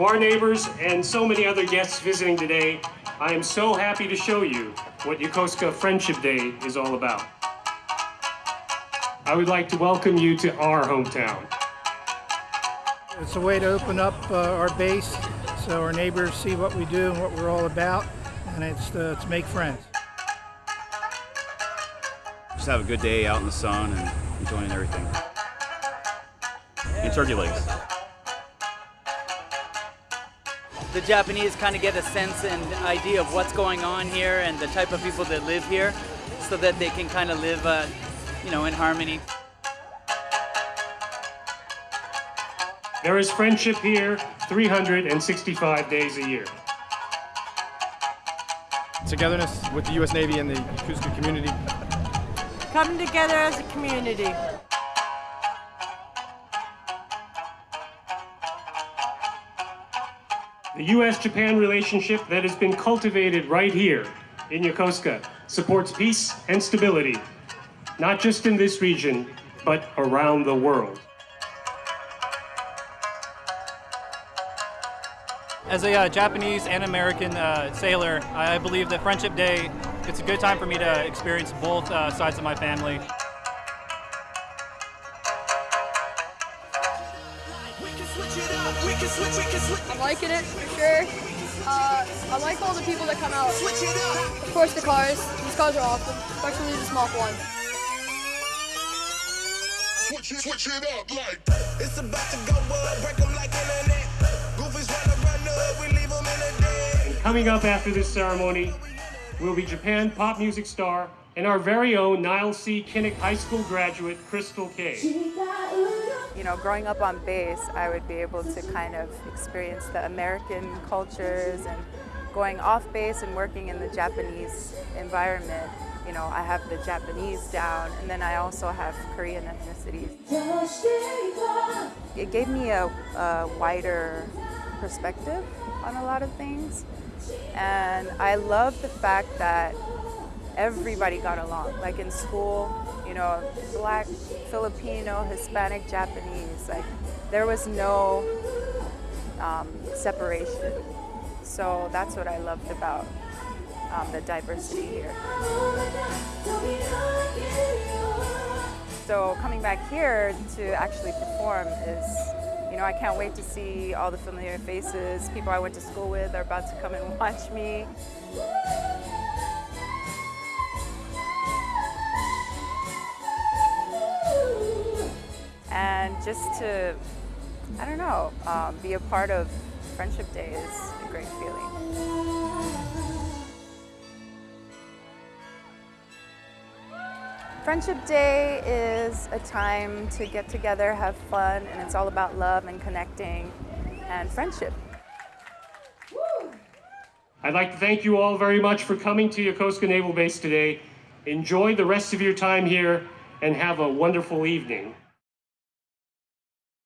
To our neighbors and so many other guests visiting today, I am so happy to show you what Yokosuka Friendship Day is all about. I would like to welcome you to our hometown. It's a way to open up uh, our base so our neighbors see what we do and what we're all about, and it's uh, to make friends. Just have a good day out in the sun and enjoying everything. And turkey legs. The Japanese kind of get a sense and idea of what's going on here and the type of people that live here so that they can kind of live, uh, you know, in harmony. There is friendship here 365 days a year. Togetherness with the U.S. Navy and the Yokosuka community. Come together as a community. The U.S.-Japan relationship that has been cultivated right here in Yokosuka supports peace and stability, not just in this region, but around the world. As a uh, Japanese and American uh, sailor, I believe that Friendship Day, it's a good time for me to experience both uh, sides of my family. I'm liking it for sure. Uh, I like all the people that come out. Of course, the cars. These cars are awesome, especially the small one. Switch it, switch it up like it's about to go up, break them like internet. Goofies run run up, we leave them in a dead. And coming up after this ceremony will be Japan pop music star and our very own Niles C. Kinnick High School graduate, Crystal Kay. You know, growing up on base, I would be able to kind of experience the American cultures and going off base and working in the Japanese environment. You know, I have the Japanese down, and then I also have Korean ethnicities. It gave me a, a wider perspective on a lot of things, and I love the fact that everybody got along. Like in school, you know, black, Filipino, Hispanic, Japanese, like there was no um, separation. So that's what I loved about um, the diversity here. So coming back here to actually perform is, you know, I can't wait to see all the familiar faces. People I went to school with are about to come and watch me. Just to, I don't know, um, be a part of Friendship Day is a great feeling. Friendship Day is a time to get together, have fun, and it's all about love and connecting and friendship. I'd like to thank you all very much for coming to Yokosuka Naval Base today. Enjoy the rest of your time here and have a wonderful evening.